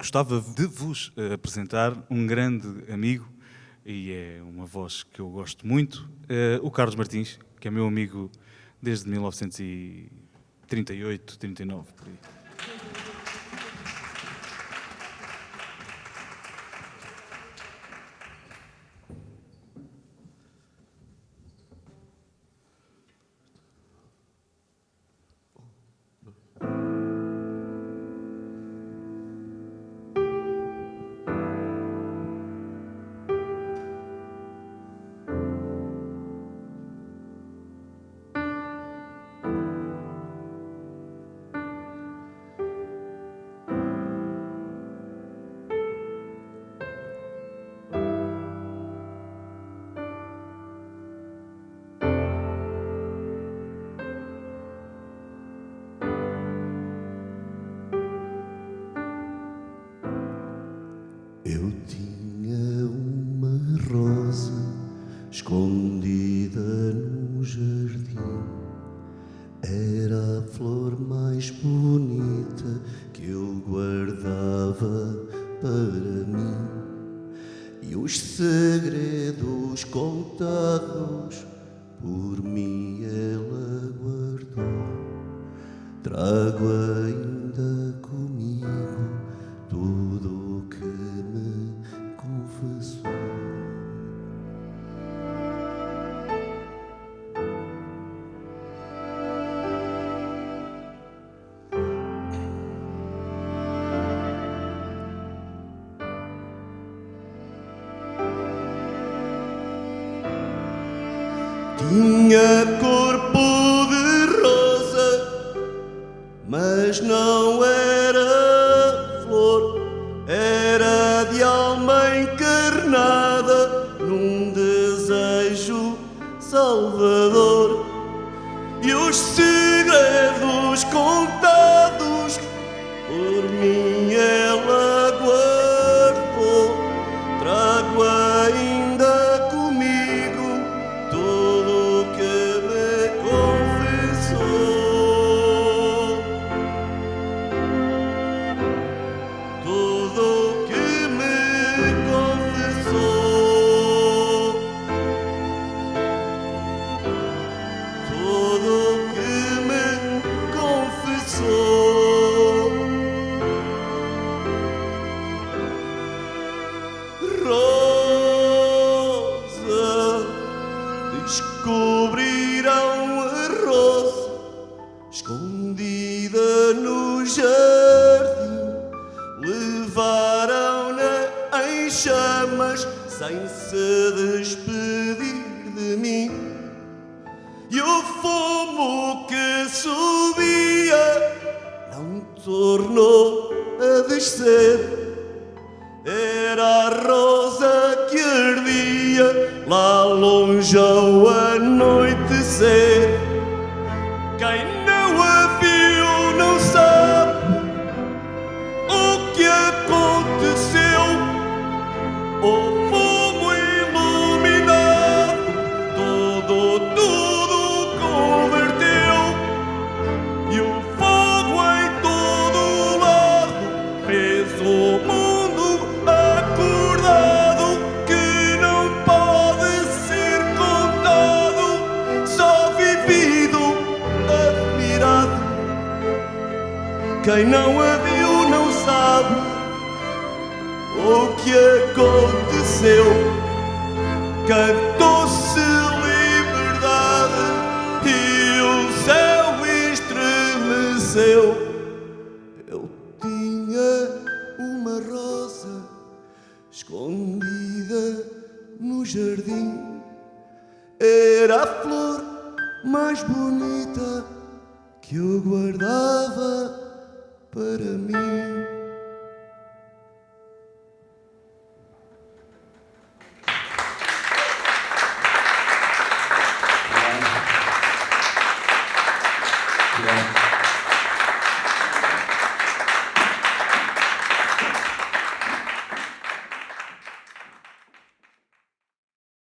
gostava de vos uh, apresentar um grande amigo e é uma voz que eu gosto muito, uh, o Carlos Martins, que é meu amigo desde 1938, 39, por aí. noite que eu guardava para mim e os segredos contados por mim ela guardou. Trago ainda comigo tudo o que Tinha corpo de rosa, mas não era flor, era de alma encarnada num desejo salvador. E os segredos contados por mim ela descobrirão a rosa escondida no jardim. Levaram-na em chamas sem se despedir de mim. E o fumo que subia não tornou a descer. Lá longe ao anoitecer. Quem não a viu não sabe o que aconteceu. Cantou-se liberdade e o céu estremeceu. Eu tinha uma rosa escondida no jardim. Era a flor mais bonita que eu guardava para mim.